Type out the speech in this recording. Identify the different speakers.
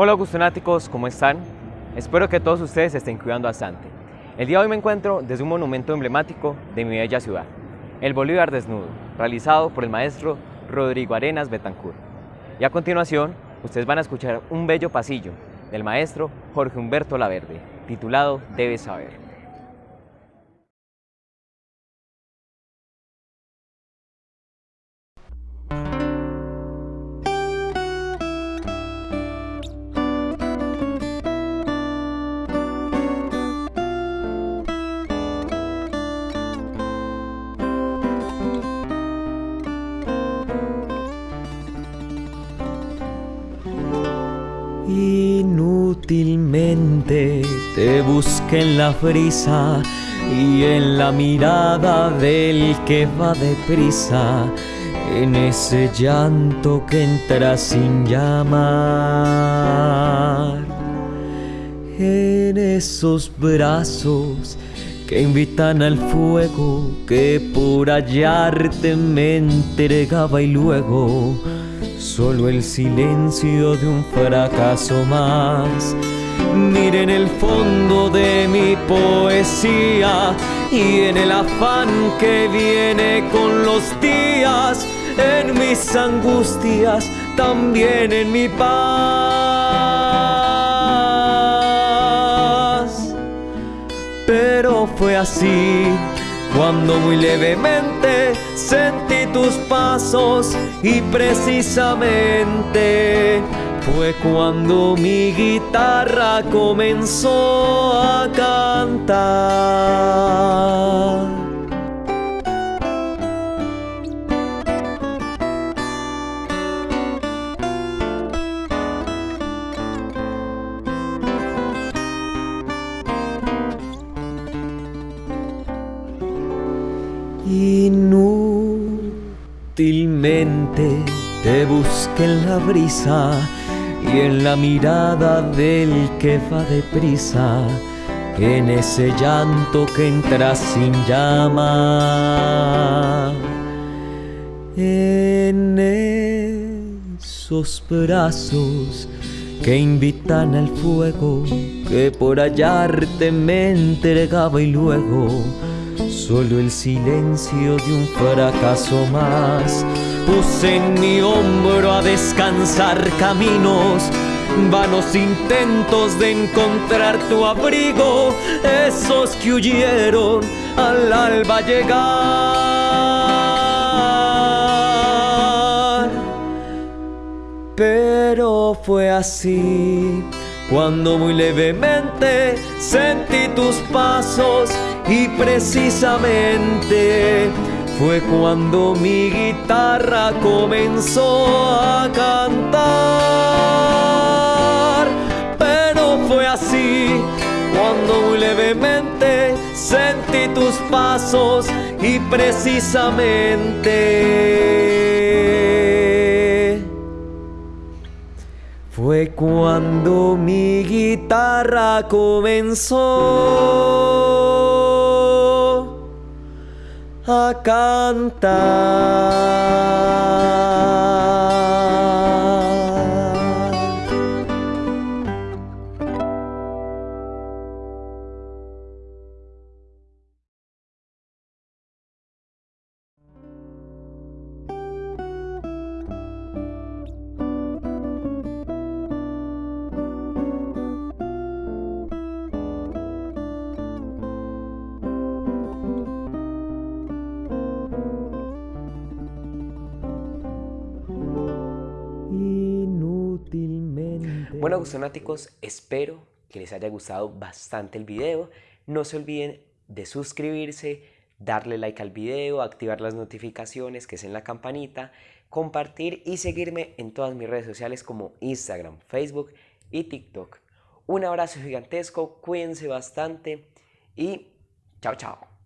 Speaker 1: Hola Augustonáticos, ¿cómo están? Espero que todos ustedes estén cuidando bastante. El día de hoy me encuentro desde un monumento emblemático de mi bella ciudad, el Bolívar Desnudo, realizado por el maestro Rodrigo Arenas Betancourt. Y a continuación, ustedes van a escuchar un bello pasillo del maestro Jorge Humberto Laverde, titulado Debes saber.
Speaker 2: Te busqué en la frisa y en la mirada del que va deprisa, en ese llanto que entra sin llamar, en esos brazos que invitan al fuego que por hallarte me entregaba y luego solo el silencio de un fracaso más. Miren el fondo de mi poesía y en el afán que viene con los días, en mis angustias, también en mi paz. Pero fue así cuando muy levemente sentí tus pasos y precisamente fue cuando mi guitarra comenzó a cantar. Inútilmente te busqué en la brisa y en la mirada del que va deprisa, en ese llanto que entra sin llama, en esos brazos que invitan al fuego que por hallarte me entregaba y luego Solo el silencio de un fracaso más. Puse en mi hombro a descansar caminos, vanos intentos de encontrar tu abrigo, esos que huyeron al alba llegar. Pero fue así cuando muy levemente sentí tus pasos y precisamente fue cuando mi guitarra comenzó a cantar. Pero fue así cuando muy levemente sentí tus pasos y precisamente fue cuando mi guitarra comenzó a cantar.
Speaker 1: Bueno, gustonáticos, espero que les haya gustado bastante el video. No se olviden de suscribirse, darle like al video, activar las notificaciones que es en la campanita, compartir y seguirme en todas mis redes sociales como Instagram, Facebook y TikTok. Un abrazo gigantesco, cuídense bastante y chao chao.